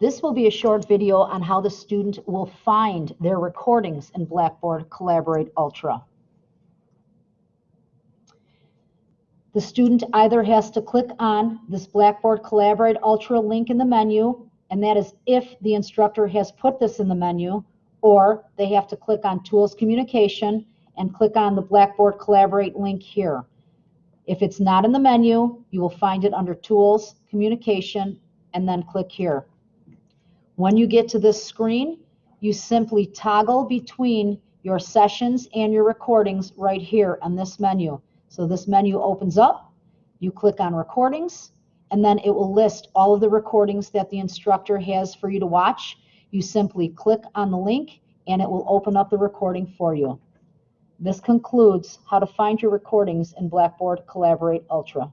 This will be a short video on how the student will find their recordings in Blackboard Collaborate Ultra. The student either has to click on this Blackboard Collaborate Ultra link in the menu, and that is if the instructor has put this in the menu, or they have to click on Tools Communication and click on the Blackboard Collaborate link here. If it's not in the menu, you will find it under Tools, Communication, and then click here. When you get to this screen, you simply toggle between your sessions and your recordings right here on this menu. So this menu opens up, you click on recordings, and then it will list all of the recordings that the instructor has for you to watch. You simply click on the link and it will open up the recording for you. This concludes how to find your recordings in Blackboard Collaborate Ultra.